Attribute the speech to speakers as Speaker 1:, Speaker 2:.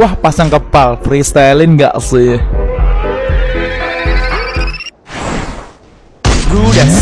Speaker 1: Wah pasang kepal. Freestylein gak sih? Brudas